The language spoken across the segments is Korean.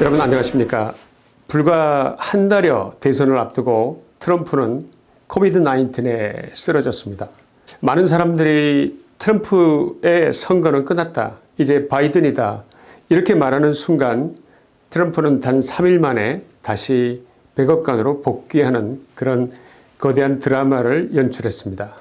여러분 안녕하십니까. 불과 한 달여 대선을 앞두고 트럼프는 COVID 19에 쓰러졌습니다. 많은 사람들이 트럼프의 선거는 끝났다. 이제 바이든이다. 이렇게 말하는 순간 트럼프는 단 3일 만에 다시 백악관으로 복귀하는 그런 거대한 드라마를 연출했습니다.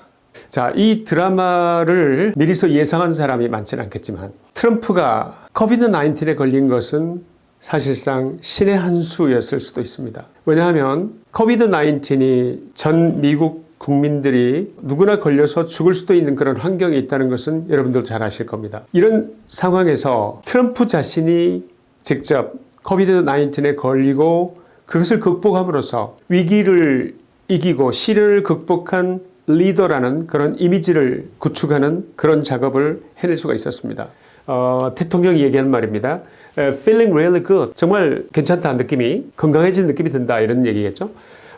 자, 이 드라마를 미리서 예상한 사람이 많지는 않겠지만 트럼프가 COVID 19에 걸린 것은 사실상 신의 한 수였을 수도 있습니다. 왜냐하면 COVID 19이 전 미국 국민들이 누구나 걸려서 죽을 수도 있는 그런 환경이 있다는 것은 여러분들 잘 아실 겁니다. 이런 상황에서 트럼프 자신이 직접 COVID 19에 걸리고 그것을 극복함으로써 위기를 이기고 시련을 극복한 리더라는 그런 이미지를 구축하는 그런 작업을 해낼 수가 있었습니다. 어, 대통령이 얘기하는 말입니다. Feeling really good. 정말 괜찮다 느낌이 건강해진 느낌이 든다 이런 얘기겠죠.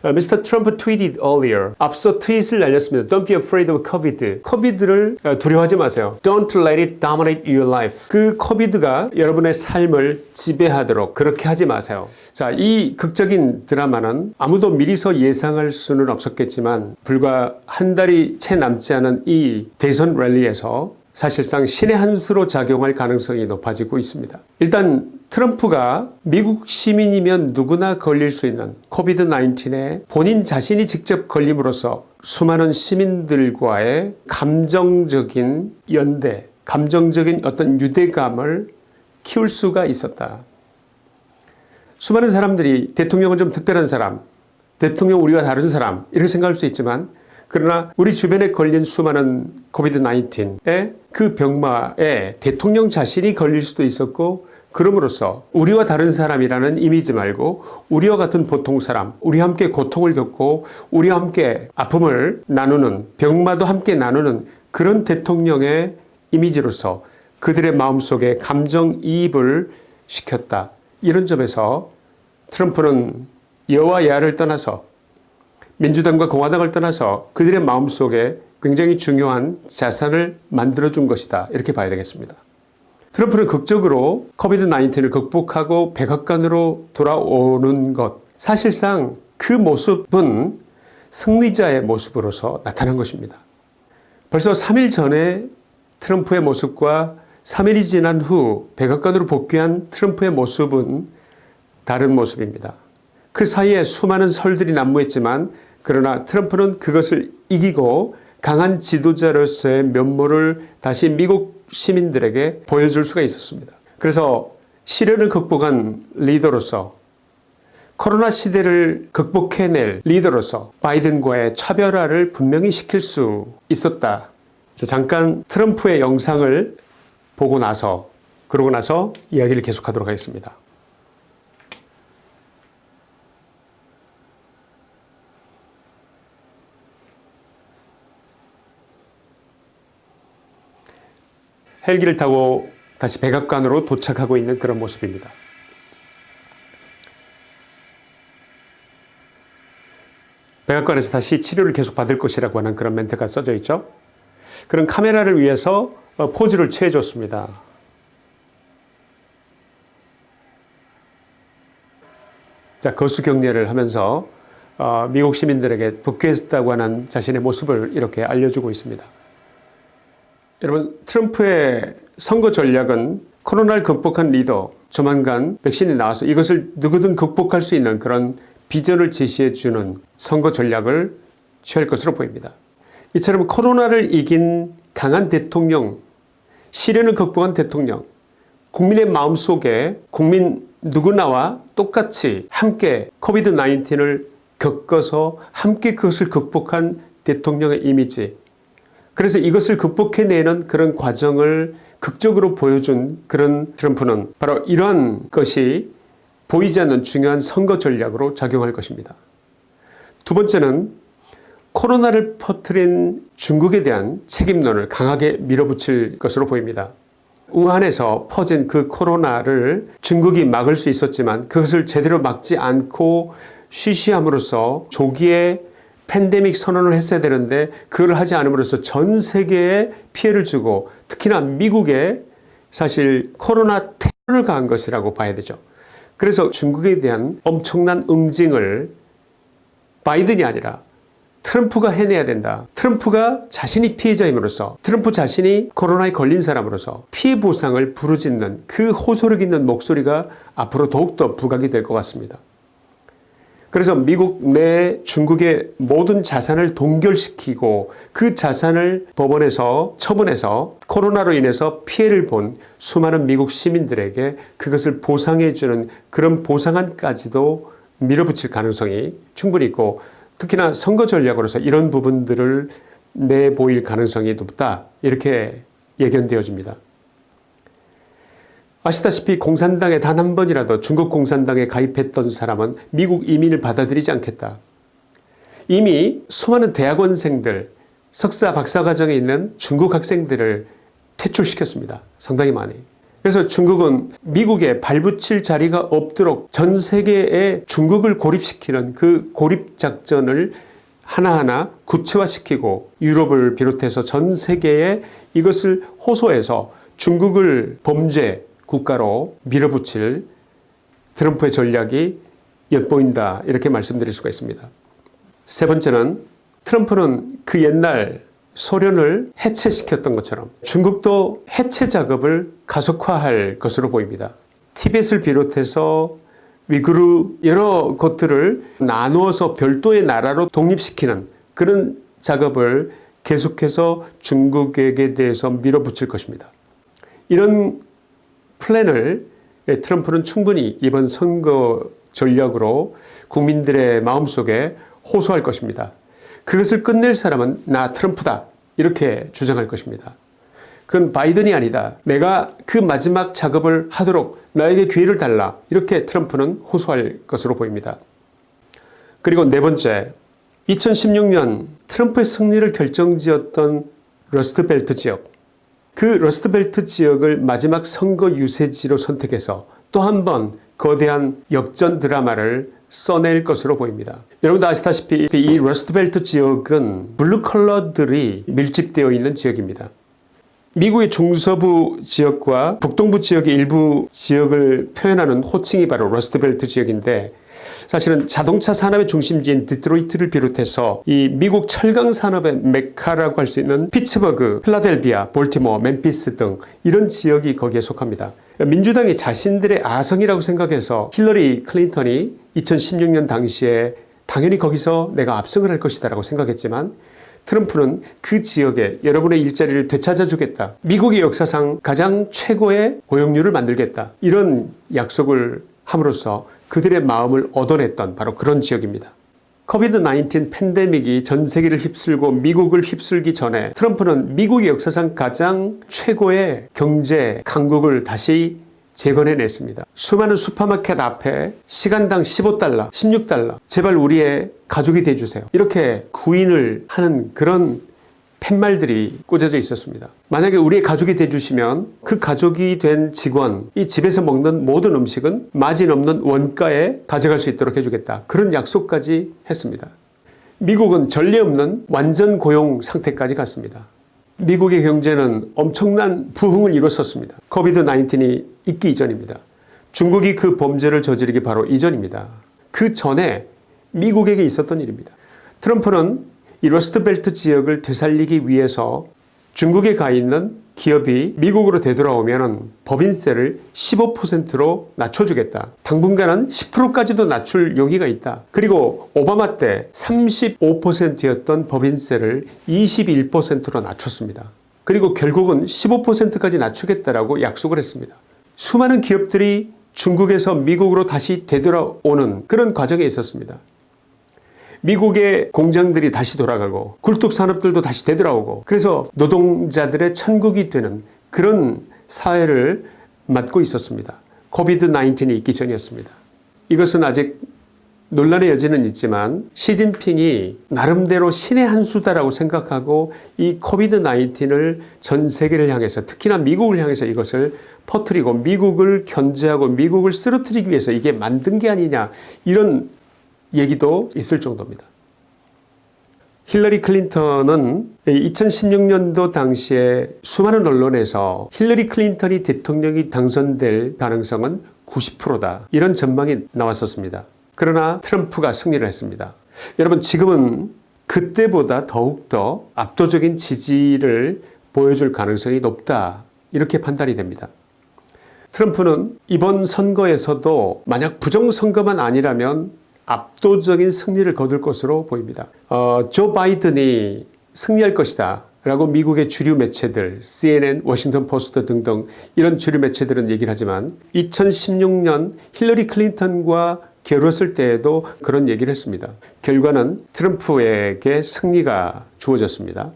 Mr. Trump tweeted earlier. 앞서 트윗을 날렸습니다. Don't be afraid of COVID. COVID를 두려워하지 마세요. Don't let it dominate your life. 그 COVID가 여러분의 삶을 지배하도록 그렇게 하지 마세요. 자, 이 극적인 드라마는 아무도 미리서 예상할 수는 없었겠지만 불과 한 달이 채 남지 않은 이 대선 랠리에서 사실상 신의 한 수로 작용할 가능성이 높아지고 있습니다. 일단 트럼프가 미국 시민이면 누구나 걸릴 수 있는 코비드 19에 본인 자신이 직접 걸림으로써 수많은 시민들과의 감정적인 연대, 감정적인 어떤 유대감을 키울 수가 있었다. 수많은 사람들이 대통령은 좀 특별한 사람, 대통령 우리와 다른 사람 이렇게 생각할 수 있지만 그러나 우리 주변에 걸린 수많은 코비드 19의 그 병마에 대통령 자신이 걸릴 수도 있었고 그럼으로써 우리와 다른 사람이라는 이미지 말고 우리와 같은 보통 사람, 우리와 함께 고통을 겪고 우리와 함께 아픔을 나누는 병마도 함께 나누는 그런 대통령의 이미지로서 그들의 마음속에 감정이입을 시켰다. 이런 점에서 트럼프는 여와 야를 떠나서 민주당과 공화당을 떠나서 그들의 마음속에 굉장히 중요한 자산을 만들어준 것이다. 이렇게 봐야 되겠습니다. 트럼프는 극적으로 코비드 19을 극복하고 백악관으로 돌아오는 것 사실상 그 모습은 승리자의 모습으로서 나타난 것입니다. 벌써 3일 전에 트럼프의 모습과 3일이 지난 후 백악관으로 복귀한 트럼프의 모습은 다른 모습입니다. 그 사이에 수많은 설들이 난무했지만 그러나 트럼프는 그것을 이기고 강한 지도자로서의 면모를 다시 미국 시민들에게 보여줄 수가 있었습니다. 그래서 시련을 극복한 리더로서 코로나 시대를 극복해낼 리더로서 바이든과의 차별화를 분명히 시킬 수 있었다. 잠깐 트럼프의 영상을 보고 나서 그러고 나서 이야기를 계속하도록 하겠습니다. 헬기를 타고 다시 백악관으로 도착하고 있는 그런 모습입니다. 백악관에서 다시 치료를 계속 받을 것이라고 하는 그런 멘트가 써져 있죠. 그런 카메라를 위해서 어, 포즈를 취해줬습니다. 자, 거수 경례를 하면서 어, 미국 시민들에게 복귀했다고 하는 자신의 모습을 이렇게 알려주고 있습니다. 여러분 트럼프의 선거 전략은 코로나를 극복한 리더 조만간 백신이 나와서 이것을 누구든 극복할 수 있는 그런 비전을 제시해 주는 선거 전략을 취할 것으로 보입니다. 이처럼 코로나를 이긴 강한 대통령 시련을 극복한 대통령 국민의 마음속에 국민 누구나와 똑같이 함께 코비드 19을 겪어서 함께 그것을 극복한 대통령의 이미지 그래서 이것을 극복해내는 그런 과정을 극적으로 보여준 그런 트럼프는 바로 이러한 것이 보이지 않는 중요한 선거 전략으로 작용할 것입니다. 두 번째는 코로나를 퍼뜨린 중국에 대한 책임론을 강하게 밀어붙일 것으로 보입니다. 우한에서 퍼진 그 코로나를 중국이 막을 수 있었지만 그것을 제대로 막지 않고 쉬쉬함으로써 조기에 팬데믹 선언을 했어야 되는데 그걸 하지 않음으로써 전 세계에 피해를 주고 특히나 미국에 사실 코로나 테러를 가한 것이라고 봐야 되죠. 그래서 중국에 대한 엄청난 응징을 바이든이 아니라 트럼프가 해내야 된다. 트럼프가 자신이 피해자임으로써 트럼프 자신이 코로나에 걸린 사람으로서 피해 보상을 부르짖는 그 호소력 있는 목소리가 앞으로 더욱더 부각이 될 것 같습니다. 그래서 미국 내 중국의 모든 자산을 동결시키고 그 자산을 법원에서 처분해서 코로나로 인해서 피해를 본 수많은 미국 시민들에게 그것을 보상해주는 그런 보상안까지도 밀어붙일 가능성이 충분히 있고 특히나 선거 전략으로서 이런 부분들을 내보일 가능성이 높다 이렇게 예견되어집니다. 아시다시피 공산당에 단 한 번이라도 중국 공산당에 가입했던 사람은 미국 이민을 받아들이지 않겠다. 이미 수많은 대학원생들, 석사, 박사 과정에 있는 중국 학생들을 퇴출시켰습니다. 상당히 많이. 그래서 중국은 미국에 발붙일 자리가 없도록 전 세계에 중국을 고립시키는 그 고립작전을 하나하나 구체화시키고 유럽을 비롯해서 전 세계에 이것을 호소해서 중국을 범죄 국가로 밀어붙일 트럼프의 전략이 엿보인다 이렇게 말씀드릴 수가 있습니다. 세 번째는 트럼프는 그 옛날 소련을 해체시켰던 것처럼 중국도 해체 작업을 가속화할 것으로 보입니다. 티벳을 비롯해서 위구르 여러 곳들을 나누어서 별도의 나라로 독립시키는 그런 작업을 계속해서 중국에게 대해서 밀어붙일 것입니다. 이런 플랜을 트럼프는 충분히 이번 선거 전략으로 국민들의 마음속에 호소할 것입니다. 그것을 끝낼 사람은 나 트럼프다 이렇게 주장할 것입니다. 그건 바이든이 아니다. 내가 그 마지막 작업을 하도록 나에게 기회를 달라 이렇게 트럼프는 호소할 것으로 보입니다. 그리고 네 번째 2016년 트럼프의 승리를 결정지었던 러스트벨트 지역 그 러스트벨트 지역을 마지막 선거 유세지로 선택해서 또 한 번 거대한 역전 드라마를 써낼 것으로 보입니다. 여러분도 아시다시피 이 러스트벨트 지역은 블루 컬러들이 밀집되어 있는 지역입니다. 미국의 중서부 지역과 북동부 지역의 일부 지역을 표현하는 호칭이 바로 러스트벨트 지역인데 사실은 자동차 산업의 중심지인 디트로이트를 비롯해서 이 미국 철강 산업의 메카라고 할 수 있는 피츠버그, 필라델비아, 볼티모어, 멤피스 등 이런 지역이 거기에 속합니다. 민주당이 자신들의 아성이라고 생각해서 힐러리 클린턴이 2016년 당시에 당연히 거기서 내가 압승을 할 것이다 라고 생각했지만 트럼프는 그 지역에 여러분의 일자리를 되찾아 주겠다. 미국의 역사상 가장 최고의 고용률을 만들겠다. 이런 약속을 함으로써 그들의 마음을 얻어냈던 바로 그런 지역입니다. 코비드 19 팬데믹이 전 세계를 휩쓸고 미국을 휩쓸기 전에 트럼프는 미국의 역사상 가장 최고의 경제 강국을 다시 재건해냈습니다. 수많은 슈퍼마켓 앞에 시간당 15달러, 16달러 제발 우리의 가족이 돼주세요. 이렇게 구인을 하는 그런 팻말들이 꽂아져 있었습니다. 만약에 우리의 가족이 돼주시면 그 가족이 된 직원 이 집에서 먹는 모든 음식은 마진 없는 원가에 가져갈 수 있도록 해주겠다. 그런 약속까지 했습니다. 미국은 전례 없는 완전 고용 상태까지 갔습니다. 미국의 경제는 엄청난 부흥을 이뤘었습니다. 코비드 19이 있기 이전입니다. 중국이 그 범죄를 저지르기 바로 이전입니다. 그 전에 미국에게 있었던 일입니다. 트럼프는 이 러스트벨트 지역을 되살리기 위해서 중국에 가 있는 기업이 미국으로 되돌아오면 법인세를 15%로 낮춰주겠다. 당분간은 10%까지도 낮출 용의가 있다. 그리고 오바마 때 35%였던 법인세를 21%로 낮췄습니다. 그리고 결국은 15%까지 낮추겠다라고 약속을 했습니다. 수많은 기업들이 중국에서 미국으로 다시 되돌아오는 그런 과정에 있었습니다. 미국의 공장들이 다시 돌아가고 굴뚝산업들도 다시 되돌아오고 그래서 노동자들의 천국이 되는 그런 사회를 맞고 있었습니다. COVID 19이 있기 전이었습니다. 이것은 아직 논란의 여지는 있지만 시진핑이 나름대로 신의 한 수다라고 생각하고 이 COVID 19을 전 세계를 향해서 특히나 미국을 향해서 이것을 퍼뜨리고 미국을 견제하고 미국을 쓰러뜨리기 위해서 이게 만든 게 아니냐 이런 얘기도 있을 정도입니다. 힐러리 클린턴은 2016년도 당시에 수많은 언론에서 힐러리 클린턴이 대통령이 당선될 가능성은 90%다. 이런 전망이 나왔었습니다. 그러나 트럼프가 승리를 했습니다. 여러분 지금은 그때보다 더욱더 압도적인 지지를 보여줄 가능성이 높다. 이렇게 판단이 됩니다. 트럼프는 이번 선거에서도 만약 부정선거만 아니라면 압도적인 승리를 거둘 것으로 보입니다. 어, 조 바이든이 승리할 것이다. 라고 미국의 주류 매체들, CNN, 워싱턴 포스트 등등 이런 주류 매체들은 얘기를 하지만 2016년 힐러리 클린턴과 겨뤘을 때에도 그런 얘기를 했습니다. 결과는 트럼프에게 승리가 주어졌습니다.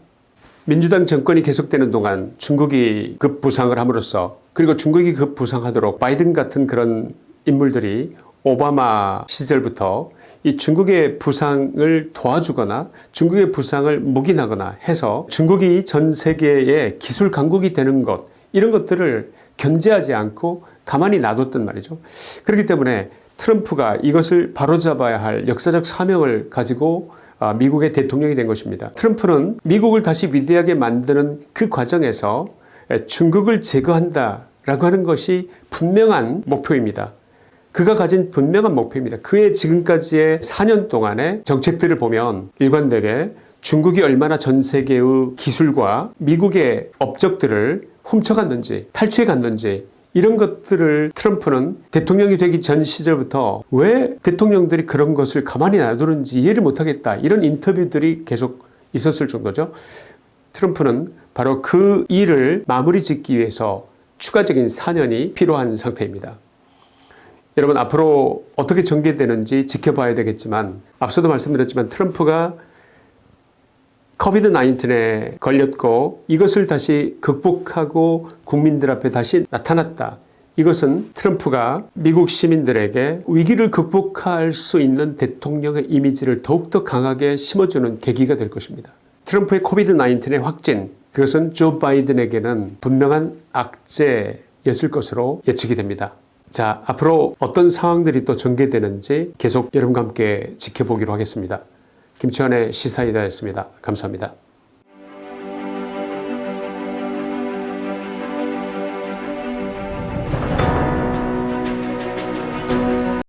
민주당 정권이 계속되는 동안 중국이 급부상을 함으로써 그리고 중국이 급부상하도록 바이든 같은 그런 인물들이 오바마 시절부터 이 중국의 부상을 도와주거나 중국의 부상을 묵인하거나 해서 중국이 전 세계의 기술 강국이 되는 것 이런 것들을 견제하지 않고 가만히 놔뒀단 말이죠. 그렇기 때문에 트럼프가 이것을 바로잡아야 할 역사적 사명을 가지고 아, 미국의 대통령이 된 것입니다. 트럼프는 미국을 다시 위대하게 만드는 그 과정에서 중국을 제거한다 라고 하는 것이 분명한 목표입니다. 그가 가진 분명한 목표입니다. 그의 지금까지의 4년 동안의 정책들을 보면 일관되게 중국이 얼마나 전 세계의 기술과 미국의 업적들을 훔쳐갔는지 탈취해갔는지 이런 것들을 트럼프는 대통령이 되기 전 시절부터 왜 대통령들이 그런 것을 가만히 놔두는지 이해를 못하겠다 이런 인터뷰들이 계속 있었을 정도죠. 트럼프는 바로 그 일을 마무리 짓기 위해서 추가적인 4년이 필요한 상태입니다. 여러분 앞으로 어떻게 전개되는지 지켜봐야 되겠지만 앞서도 말씀드렸지만 트럼프가 코비드 19에 걸렸고 이것을 다시 극복하고 국민들 앞에 다시 나타났다. 이것은 트럼프가 미국 시민들에게 위기를 극복할 수 있는 대통령의 이미지를 더욱더 강하게 심어주는 계기가 될 것입니다. 트럼프의 코비드 19의 확진 그것은 조 바이든에게는 분명한 악재였을 것으로 예측이 됩니다. 자 앞으로 어떤 상황들이 또 전개되는지 계속 여러분과 함께 지켜보기로 하겠습니다. 김치환의 시사이다였습니다. 감사합니다.